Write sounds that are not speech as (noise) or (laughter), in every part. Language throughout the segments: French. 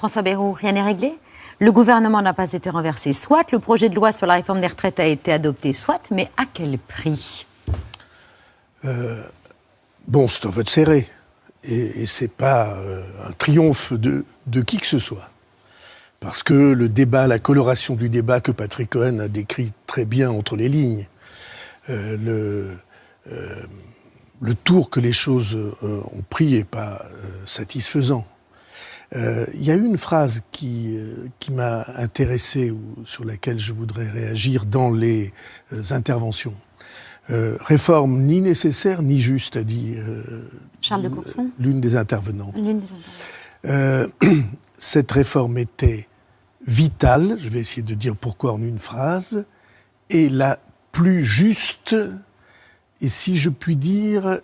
François Bayrou, rien n'est réglé le gouvernement n'a pas été renversé, soit le projet de loi sur la réforme des retraites a été adopté, soit, mais à quel prix? Euh, Bon, c'est un vote serré. Et, et ce n'est pas euh, un triomphe de, qui que ce soit. Parce que le débat, la coloration du débat que Patrick Cohen a décrit très bien entre les lignes, euh, le tour que les choses ont pris n'est pas satisfaisant. Euh, il y a une phrase qui, euh, qui m'a intéressé ou sur laquelle je voudrais réagir dans les euh, interventions. réforme ni nécessaire ni juste, a dit Charles de Courson l'une des intervenantes. (clears throat) cette réforme était vitale, je vais essayer de dire pourquoi en une phrase, et la plus juste, et si je puis dire,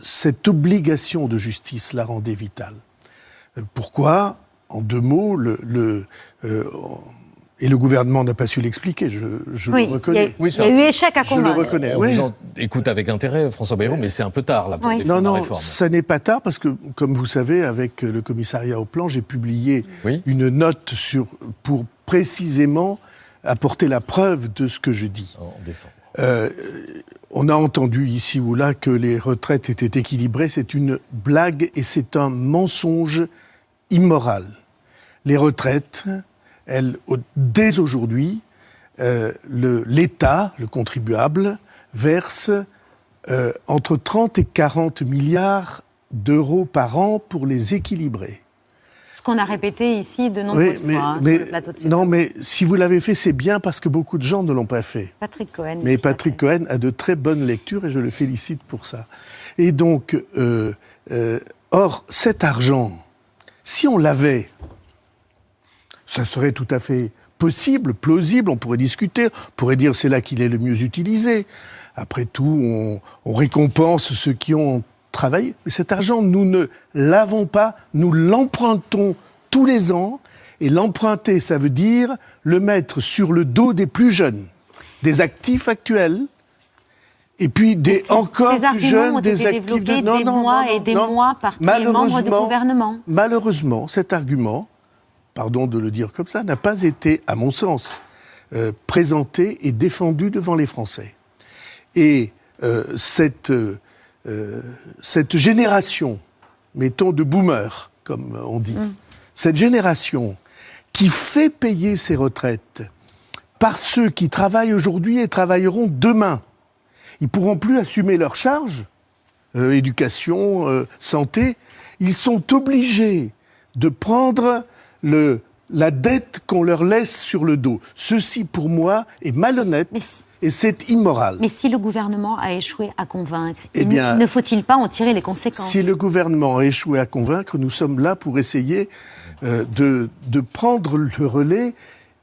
cette obligation de justice la rendait vitale. Euh, pourquoi En deux mots, le, euh, et le gouvernement n'a pas su l'expliquer, je, le reconnais. Il y, a, eu échec à convaincre. Je le reconnais. On vous écoute avec intérêt, François Bayrou, mais c'est un peu tard là, pour oui. non, non, la réforme. ça n'est pas tard parce que, comme vous savez, avec le commissariat au plan, j'ai publié une note sur, pour précisément apporter la preuve de ce que je dis. En décembre. Euh, on a entendu ici ou là que les retraites étaient équilibrées. C'est une blague et c'est un mensonge immoral. Les retraites, elles, dès aujourd'hui, euh, l'État, le, contribuable, verse euh, entre 30 et 40 milliards d'euros par an pour les équilibrer. Ce qu'on a répété ici de nombreuses fois hein, sur le plateau de Non, mais si vous l'avez fait, c'est bien parce que beaucoup de gens ne l'ont pas fait. Patrick Cohen. Mais Patrick Cohen a de très bonnes lectures et je le félicite pour ça. Et donc, euh, euh, or, cet argent, si on l'avait, ça serait tout à fait possible, plausible, on pourrait discuter, on pourrait dire c'est là qu'il est le mieux utilisé. Après tout, on, récompense ceux qui ont travailler. Mais cet argent, nous ne l'avons pas, nous l'empruntons tous les ans. Et l'emprunter, ça veut dire le mettre sur le dos des plus jeunes, des actifs actuels, et puis des encore plus jeunes, des actifs de... non, des mois et des mois par tous les membres du gouvernement. Malheureusement, cet argument, pardon de le dire comme ça, n'a pas été, à mon sens, euh, présenté et défendu devant les Français. Et euh, cette euh, cette génération, mettons de boomers, comme on dit, mm. cette génération qui fait payer ses retraites par ceux qui travaillent aujourd'hui et travailleront demain, ils pourront plus assumer leurs charges, euh, éducation, euh, santé, ils sont obligés de prendre le, la dette qu'on leur laisse sur le dos. Ceci, pour moi, est malhonnête et c'est immoral. Mais si le gouvernement a échoué à convaincre, eh ne faut-il pas en tirer les conséquences? Si le gouvernement a échoué à convaincre, nous sommes là pour essayer euh, de, de prendre le relais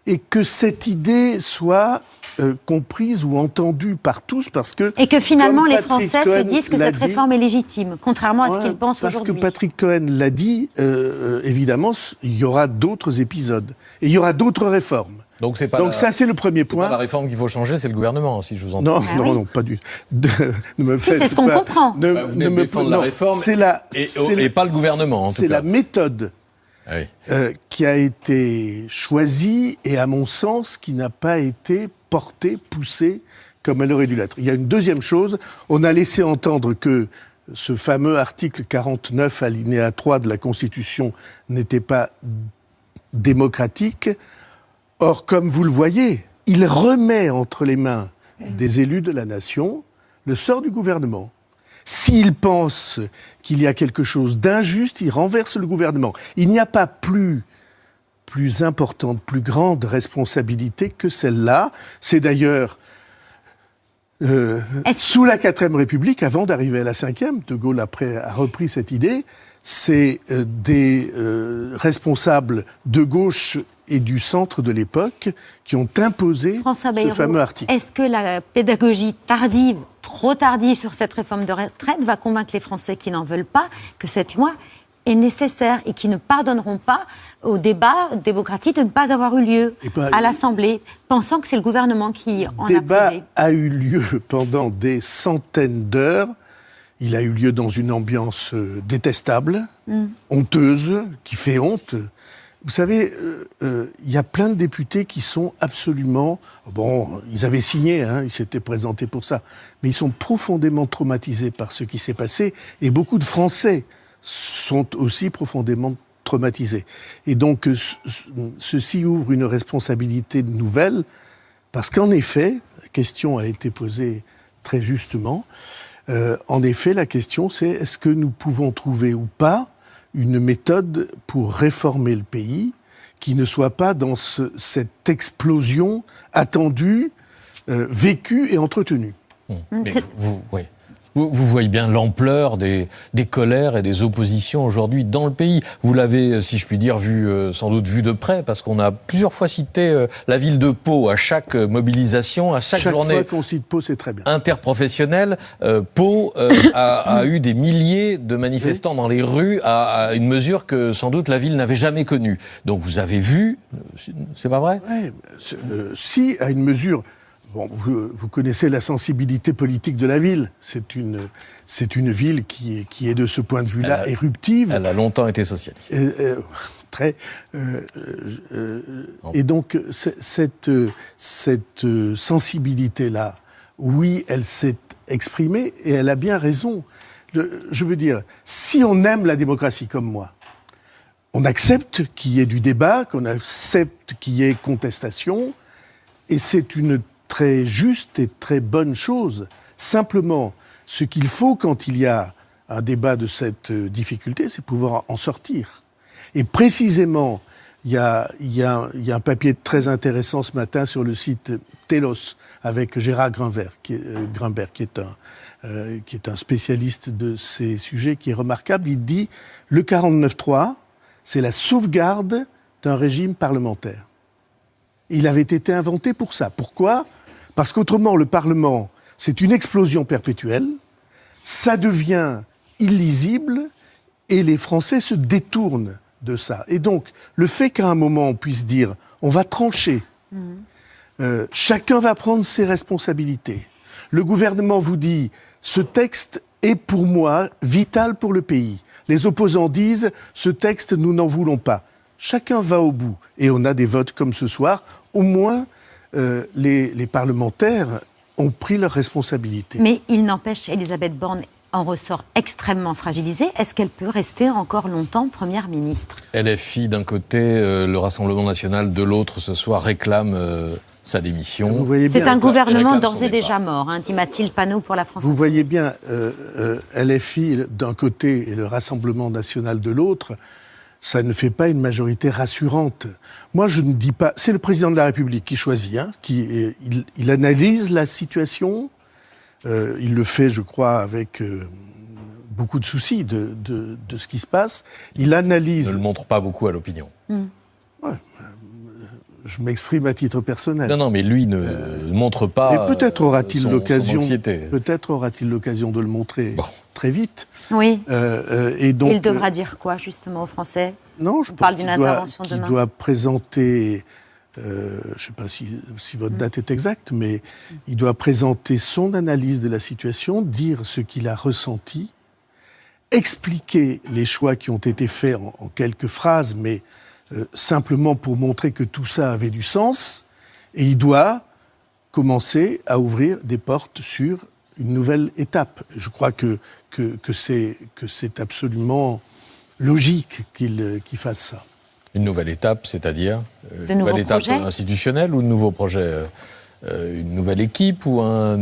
et que cette idée soit euh, comprise ou entendue par tous parce que... Et que finalement les Français se disent que cette réforme est légitime, contrairement à ce qu'ils pensent aujourd'hui. Parce que Patrick Cohen l'a dit, euh, évidemment, il y aura d'autres épisodes. Et il y aura d'autres réformes. Donc, pas Donc ça, c'est le premier point. Pas la réforme qu'il faut changer, c'est le gouvernement, si je vous entends. Non, ah non, non, pas du tout. c'est ce qu'on comprend. Ne, bah, ne me défendre la réforme la, et, pas le gouvernement, C'est la méthode ah euh, qui a été choisie et, à mon sens, qui n'a pas été portée, poussée comme elle aurait dû l'être. Il y a une deuxième chose, on a laissé entendre que ce fameux article 49, alinéa 3 de la Constitution, n'était pas démocratique. Or, comme vous le voyez, il remet entre les mains des élus de la nation le sort du gouvernement. S'il pense qu'il y a quelque chose d'injuste, il renverse le gouvernement. Il n'y a pas plus plus importante, plus grande responsabilité que celle-là. C'est d'ailleurs euh, sous la quatrième République, avant d'arriver à la cinquième, De Gaulle après a repris cette idée. C'est euh, des euh, responsables de gauche et du centre de l'époque qui ont imposé ce fameux article. Est-ce que la pédagogie tardive trop tardive sur cette réforme de retraite va convaincre les Français qui n'en veulent pas que cette loi est nécessaire et qui ne pardonneront pas au débat démocratique de ne pas avoir eu lieu ben, à l'Assemblée, pensant que c'est le gouvernement qui en a Le débat a eu lieu pendant des centaines d'heures. Il a eu lieu dans une ambiance euh, détestable, mm. honteuse, qui fait honte. Vous savez, euh, euh, il y a plein de députés qui sont absolument... Bon, ils avaient signé, hein, ils s'étaient présentés pour ça, mais ils sont profondément traumatisés par ce qui s'est passé, et beaucoup de Français sont aussi profondément traumatisés. Et donc, ceci ouvre une responsabilité nouvelle, parce qu'en effet, la question a été posée très justement, euh, en effet, la question c'est est-ce que nous pouvons trouver ou pas une méthode pour réformer le pays qui ne soit pas dans cette explosion attendue, euh, vécue et entretenue? Mmh. vous, oui. Vous, voyez bien l'ampleur des, colères et des oppositions aujourd'hui dans le pays. Vous l'avez, euh, si je puis dire, vu euh, sans doute vu de près, parce qu'on a plusieurs fois cité euh, la ville de Pau à chaque mobilisation, à chaque, journée. Chaque fois qu'on cite Pau, c'est très bien. Interprofessionnelle, Pau a, eu des milliers de manifestants dans les rues à, une mesure que sans doute la ville n'avait jamais connue. Donc vous avez vu, c'est pas vrai? Oui, Si, à une mesure vous, connaissez la sensibilité politique de la ville. C'est une, c'est une ville qui est, qui est de ce point de vue-là éruptive. Elle a longtemps été socialiste. Euh, très. Euh, euh, et donc cette, cette sensibilité-là, oui, elle s'est exprimée et elle a bien raison. je veux dire, si on aime la démocratie comme moi, on accepte qu'il y ait du débat, qu'on accepte qu'il y ait contestation, et c'est une très juste et très bonne chose. Simplement, ce qu'il faut quand il y a un débat de cette euh, difficulté, c'est pouvoir en sortir. Et précisément, il y, a, un papier très intéressant ce matin sur le site Telos avec Gérard Grimbert, euh, qui est, un, euh, qui est un spécialiste de ces sujets, qui est remarquable. Il dit le 49.3, c'est la sauvegarde d'un régime parlementaire. Il avait été inventé pour ça. Pourquoi? Parce qu'autrement, le Parlement, c'est une explosion perpétuelle, ça devient illisible et les Français se détournent de ça. Et donc, le fait qu'à un moment on puisse dire on va trancher, mmh. euh, chacun va prendre ses responsabilités. Le gouvernement vous dit ce texte est pour moi vital pour le pays. Les opposants disent ce texte nous n'en voulons pas. Chacun va au bout et on a des votes comme ce soir. Au moins, euh, les, parlementaires ont pris leurs responsabilités. Mais il n'empêche, Elisabeth Borne en ressort extrêmement fragilisée. Est-ce qu'elle peut rester encore longtemps Première ministre? LFI d'un côté, euh, le Rassemblement national de l'autre ce soir réclame euh, sa démission. C'est un gouvernement d'ores et déjà mort, hein, dit Mathilde Panot pour la France. Vous voyez bien, LFI d'un côté et le Rassemblement national de l'autre ça ne fait pas une majorité rassurante. Moi, je ne dis pas. C'est le président de la République qui choisit, hein, qui il, analyse la situation. Euh, il le fait, je crois, avec euh, beaucoup de soucis de, de, de, ce qui se passe. Il analyse. Ne le montre pas beaucoup à l'opinion. Hmm. Ouais, je m'exprime à titre personnel. Non, non, mais lui ne montre pas. Mais peut-être aura-t-il l'occasion. Peut-être aura-t-il l'occasion de le montrer très vite. Oui. Euh, euh, et donc. Il devra dire quoi justement aux Français? Non, je On parle d'une intervention doit, demain. doit présenter. Euh, je ne sais pas si, si votre mm. date est exacte, mais il doit présenter son analyse de la situation, dire ce qu'il a ressenti, expliquer les choix qui ont été faits en quelques phrases, mais euh, simplement pour montrer que tout ça avait du sens, et il doit commencer à ouvrir des portes sur une nouvelle étape. Je crois que, que, que c'est absolument logique qu'il fasse ça. Une nouvelle étape, c'est-à-dire euh, Une nouvelle étape institutionnelle ou de nouveau projet euh, Une nouvelle équipe ou un...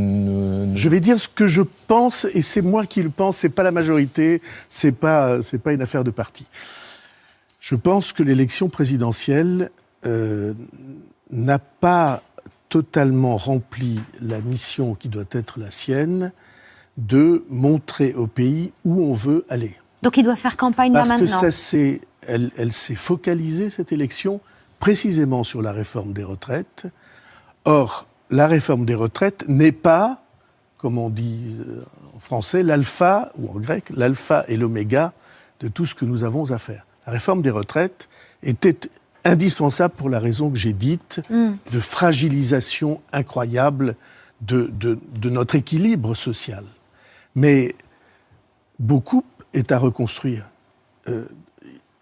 Je vais dire ce que je pense, et c'est moi qui le pense, c'est pas la majorité, c'est pas, pas une affaire de parti. Je pense que l'élection présidentielle euh, n'a pas totalement rempli la mission qui doit être la sienne de montrer au pays où on veut aller. Donc il doit faire campagne Parce maintenant. Parce que ça elle, elle s'est focalisée cette élection précisément sur la réforme des retraites. Or, la réforme des retraites n'est pas, comme on dit euh, en français, l'alpha ou en grec, l'alpha et l'oméga de tout ce que nous avons à faire la réforme des retraites était indispensable pour la raison que j'ai dite, mm. de fragilisation incroyable de, de, notre équilibre social. Mais beaucoup est à reconstruire.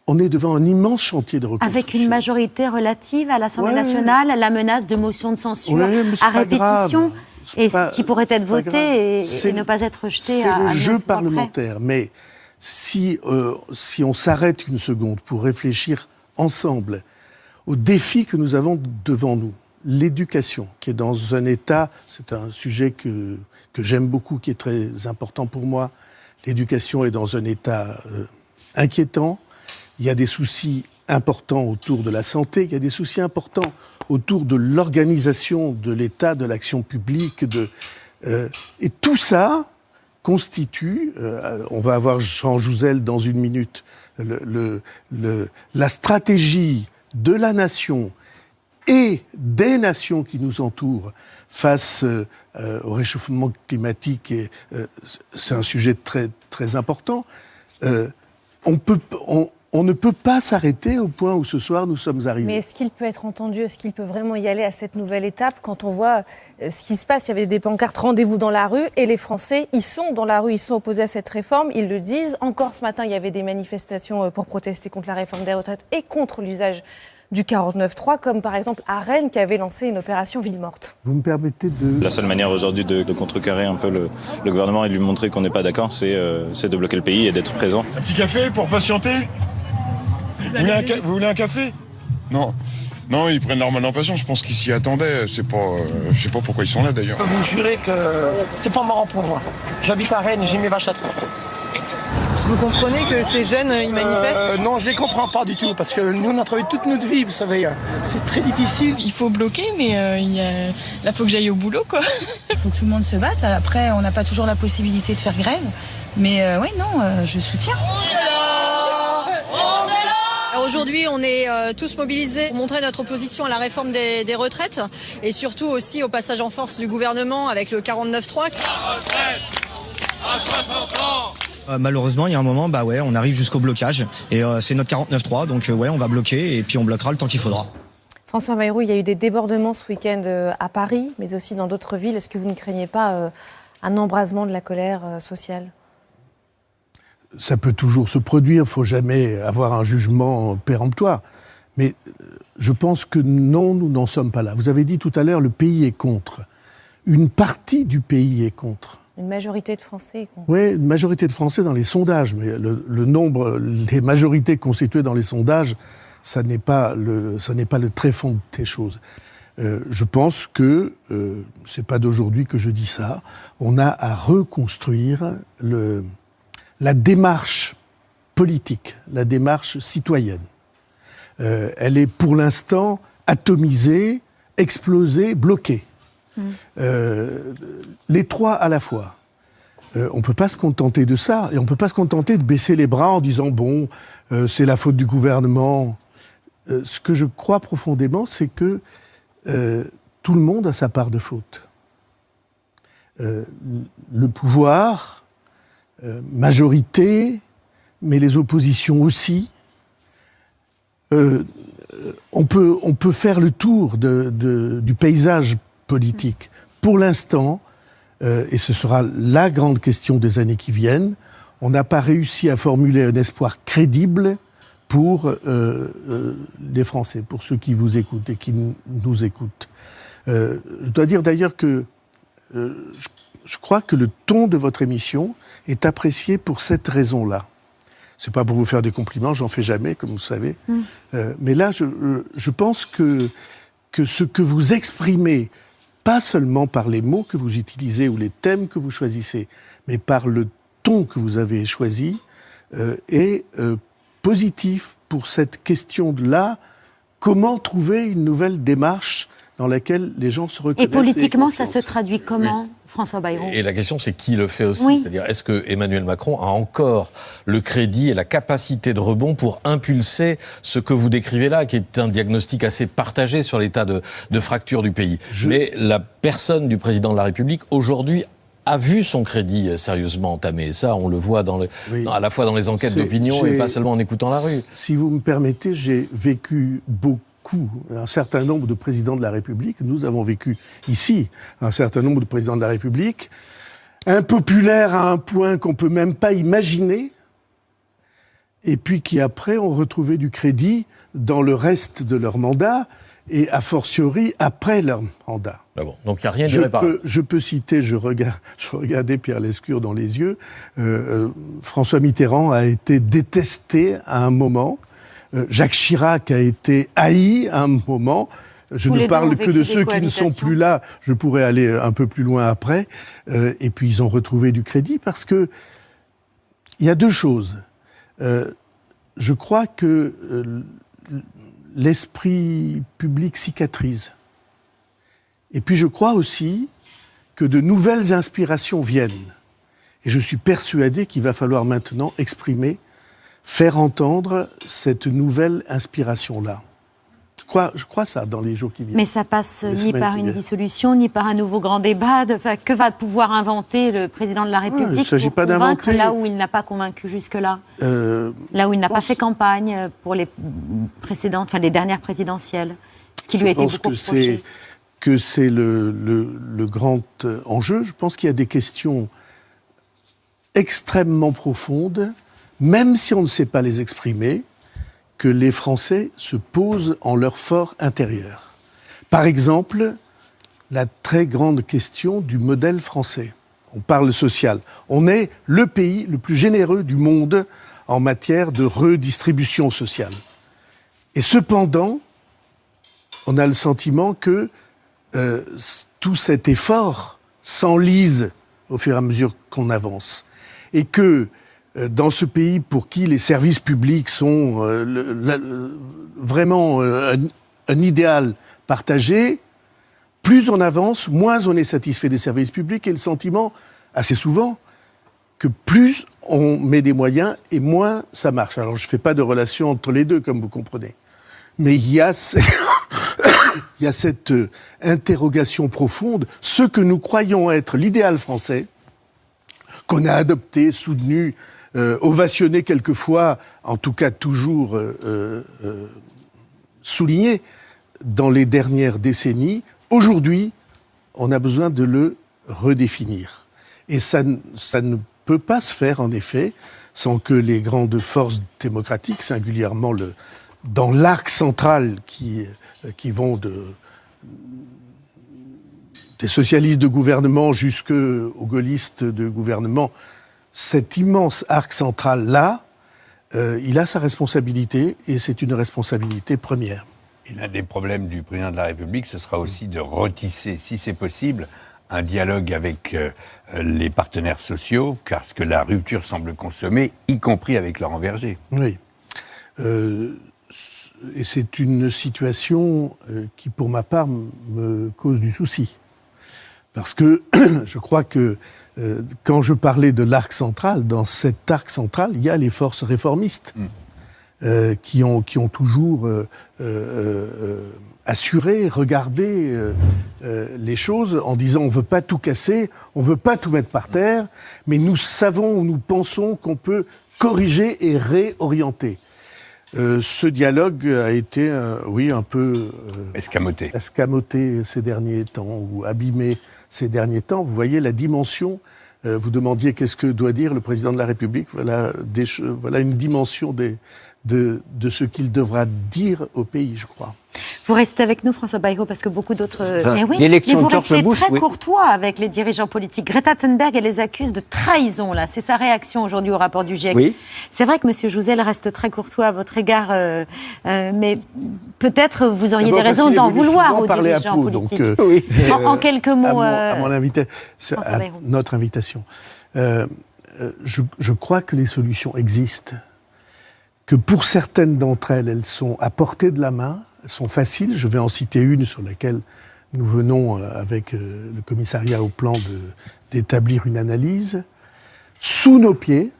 on est devant un immense chantier de reconstruction. Avec une majorité relative à l'Assemblée nationale, la menace de motion de censure à répétition, et qui pourrait être voté et, ne pas être rejeté. C'est le jeu parlementaire, mais si, euh, si on s'arrête une seconde pour réfléchir ensemble aux défis que nous avons devant nous, l'éducation, qui est dans un état, c'est un sujet que, que j'aime beaucoup, qui est très important pour moi, l'éducation est dans un état euh, inquiétant, il y a des soucis importants autour de la santé, il y a des soucis importants autour de l'organisation de l'État, de l'action publique, de, euh, et tout ça, constitue, euh, on va avoir Jean Jouzel dans une minute, la stratégie de la nation et des nations qui nous entourent face euh, au réchauffement climatique, et euh, c'est un sujet très, très important, on on, ne peut pas s'arrêter au point où ce soir nous sommes arrivés. Mais est-ce qu'il peut être entendu? Est-ce qu'il peut vraiment y aller à cette nouvelle étape? Quand on voit euh, ce qui se passe Il y avait des pancartes rendez-vous dans la rue et les Français, ils sont dans la rue, ils sont opposés à cette réforme, ils le disent. Encore ce matin, il y avait des manifestations euh, pour protester contre la réforme des retraites et contre l'usage du 49-3, comme par exemple à Rennes qui avait lancé une opération ville morte. Vous me permettez de... La seule manière aujourd'hui de, contrecarrer un peu le, gouvernement et de lui montrer qu'on n'est pas d'accord, euh, c'est de bloquer le pays et d'être présent. Un petit café pour patienter? Vous voulez, un café? Non. Non, ils prennent leur mal en patience. Je pense qu'ils s'y attendaient. C'est pas, euh, je sais pas pourquoi ils sont là d'ailleurs. Je peux vous jurer que c'est pas marrant pour moi. J'habite à Rennes, j'ai mes vaches à Vous comprenez que ces jeunes, ils manifestent euh, Non, je les comprends pas du tout, parce que nous, on a travaillé toute notre vie, vous savez. C'est très difficile. Il faut bloquer, mais euh, il y a... là, il faut que j'aille au boulot, quoi. Il faut que tout le monde se batte. Après, on n'a pas toujours la possibilité de faire grève. Mais oui, non, je soutiens. Aujourd'hui, on est euh, tous mobilisés pour montrer notre opposition à la réforme des, retraites et surtout aussi au passage en force du gouvernement avec le 49-3. Euh, malheureusement, il y a un moment, bah ouais, on arrive jusqu'au blocage et euh, c'est notre 49-3, donc ouais, on va bloquer et puis on bloquera le temps qu'il faudra. François Bayrou, il y a eu des débordements ce week-end à Paris, mais aussi dans d'autres villes. Est-ce que vous ne craignez pas un embrasement de la colère sociale? Ça peut toujours se produire, il ne faut jamais avoir un jugement péremptoire. Mais euh, je pense que non, nous n'en sommes pas là. Vous avez dit tout à l'heure, le pays est contre. Une partie du pays est contre. Une majorité de Français. Oui, une majorité de Français dans les sondages, mais le, nombre, les majorités constituées dans les sondages, ça n'est pas le, ça n'est pas le très fond des choses. Euh, je pense que euh, c'est pas d'aujourd'hui que je dis ça. On a à reconstruire la démarche politique, la démarche citoyenne. Euh, elle est pour l'instant atomisée, explosée, bloquée. Euh, les trois à la fois. Euh, on ne peut pas se contenter de ça, et on ne peut pas se contenter de baisser les bras en disant bon, c'est la faute du gouvernement. ce que je crois profondément, c'est que tout le monde a sa part de faute. le pouvoir, euh, majorité, mais les oppositions aussi. Euh, on, peut, on peut faire le tour du paysage politique. Pour l'instant, euh, et ce sera la grande question des années qui viennent, on n'a pas réussi à formuler un espoir crédible pour les Français, pour ceux qui vous écoutent et qui nous écoutent. je dois dire d'ailleurs que je crois que le ton de votre émission est apprécié pour cette raison-là. C'est pas pour vous faire des compliments, j'en fais jamais, comme vous savez. Mm. Euh, mais là, je, je, pense que, que ce que vous exprimez, pas seulement par les mots que vous utilisez ou les thèmes que vous choisissez, mais par le ton que vous avez choisi, euh, est euh, positif pour cette question-là. Comment trouver une nouvelle démarche dans laquelle les gens se reconnaissent Et politiquement, ça se traduit comment François Bayrou. Et la question, c'est qui le fait aussi C'est-à-dire, est-ce que Emmanuel Macron a encore le crédit et la capacité de rebond pour impulser ce que vous décrivez là, qui est un diagnostic assez partagé sur l'état de, fracture du pays Mais la personne du président de la République, aujourd'hui, a vu son crédit sérieusement entamé. Et ça, on le voit dans à la fois dans les enquêtes d'opinion et pas seulement en écoutant la rue. Si vous me permettez, j'ai vécu beaucoup un certain nombre de présidents de la République, nous avons vécu ici un certain nombre de présidents de la République, impopulaires à un point qu'on peut même pas imaginer, et puis qui après ont retrouvé du crédit dans le reste de leur mandat et a fortiori après leur mandat. Ah bon, donc il n'y a rien je peux, je peux citer, je, regarde, je regardais Pierre Lescure dans les yeux, euh, euh, François Mitterrand a été détesté à un moment, Jacques Chirac a été haï à un moment, je Tous ne parle que de ceux qui ne sont plus là, je pourrais aller un peu plus loin après, euh, et puis ils ont retrouvé du crédit parce que il y a deux choses. Euh, je crois que euh, l'esprit public cicatrise. Et puis je crois aussi que de nouvelles inspirations viennent. Et je suis persuadé qu'il va falloir maintenant exprimer, faire entendre cette nouvelle inspiration-là. Je crois, je crois ça dans les jours qui viennent. Mais ça passe Les ni par une dissolution, ni par un nouveau grand débat. De- enfin, que va pouvoir inventer le président de la République il s'agit pour pas convaincre d'inventer. là où il n'a pas convaincu jusque-là Euh, Là où il n'a pas fait campagne pour les précédentes, enfin les dernières présidentielles, ce qui lui a je été pense beaucoup que c'est que c'est le, le- le grand euh, enjeu. Je pense qu'il y a des questions extrêmement profondes, même si on ne sait pas les exprimer, que les Français se posent en leur fort intérieur. Par exemple, la très grande question du modèle français. On parle social. On est le pays le plus généreux du monde en matière de redistribution sociale. Et cependant, on a le sentiment que euh, tout cet effort s'enlise au fur et à mesure qu'on avance. Et que dans ce pays pour qui les services publics sont euh, vraiment euh, un, idéal partagé, plus on avance, moins on est satisfait des services publics et le sentiment, assez souvent, que plus on met des moyens et moins ça marche. Alors je ne fais pas de relation entre les deux, comme vous comprenez. Mais (coughs) il y a, cette euh, interrogation profonde, ce que nous croyons être l'idéal français, qu'on a adopté, soutenu, euh, ovationné quelquefois, en tout cas toujours euh, euh, souligné dans les dernières décennies, aujourd'hui, on a besoin de le redéfinir. Et ça, ne peut pas se faire, en effet, sans que les grandes forces démocratiques, singulièrement dans l'arc central qui, qui vont de, des socialistes de gouvernement jusqu'aux gaullistes de gouvernement, cet immense arc central-là, euh, il a sa responsabilité et c'est une responsabilité première. Et l'un des problèmes du président de la République, ce sera aussi de retisser, si c'est possible, un dialogue avec euh, les partenaires sociaux, car ce que la rupture semble consommer, y compris avec Laurent Berger. Oui. Euh, et c'est une situation qui, pour ma part, me cause du souci. Parce que (clears throat) je crois que euh, quand je parlais de l'arc central, dans cet arc central, il y a les forces réformistes euh, qui, ont, qui ont toujours euh, assuré, regardé les choses en disant on ne veut pas tout casser, on ne veut pas tout mettre par terre, mais nous savons, nous pensons qu'on peut corriger et réorienter. Euh, ce dialogue a été, euh, oui, un peu euh, escamoté. escamoté ces derniers temps ou abîmé ces derniers temps. Vous voyez la dimension. euh, vous demandiez qu'est-ce que doit dire le président de la République. Voilà, une dimension des, de, de ce qu'il devra dire au pays, je crois. Vous restez avec nous, François Bayrou, parce que beaucoup d'autres. Enfin, Eh oui, l'élection mais vous de George restez Bush, très oui. courtois avec les dirigeants politiques. Greta Thunberg, elle les accuse de trahison, là. C'est sa réaction aujourd'hui au rapport du GIEC. Oui. C'est vrai que M. Jouzel reste très courtois à votre égard, euh, euh, mais peut-être vous auriez D'abord des raisons d'en vouloir aux parler à dirigeants Pau, politiques. donc, euh, en, en euh, quelques à mots. mon, euh, à mon François à notre invitation. Euh, euh, je, je crois que les solutions existent, que pour certaines d'entre elles, elles sont à portée de la main, elles sont faciles. Je vais en citer une sur laquelle nous venons, euh, avec euh, le commissariat au plan, d'établir une analyse. Sous nos pieds,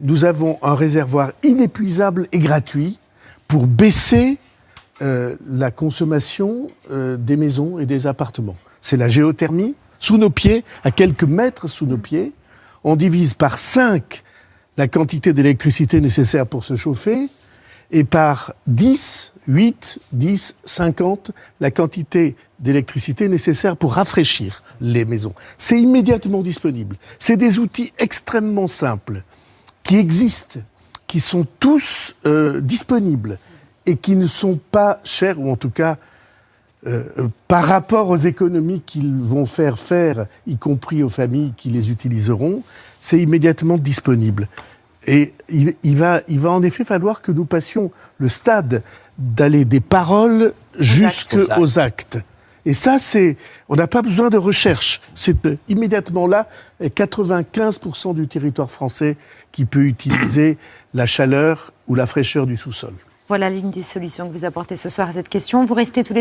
nous avons un réservoir inépuisable et gratuit pour baisser euh, la consommation des maisons et des appartements. C'est la géothermie. Sous nos pieds, à quelques mètres sous nos pieds, on divise par 5 la quantité d'électricité nécessaire pour se chauffer et par 10, 8, 10, 50 la quantité d'électricité nécessaire pour rafraîchir les maisons. C'est immédiatement disponible. C'est des outils extrêmement simples qui existent qui sont tous euh, disponibles et qui ne sont pas chers, ou en tout cas euh, euh, par rapport aux économies qu'ils vont faire faire, y compris aux familles qui les utiliseront, c'est immédiatement disponible. Et il, il, va, il va en effet falloir que nous passions le stade d'aller des paroles jusqu'aux actes. Et ça, c'est, on n'a pas besoin de recherche. C'est euh, immédiatement là, 95% du territoire français qui peut utiliser la chaleur ou la fraîcheur du sous-sol. Voilà l'une des solutions que vous apportez ce soir à cette question. Vous restez tous les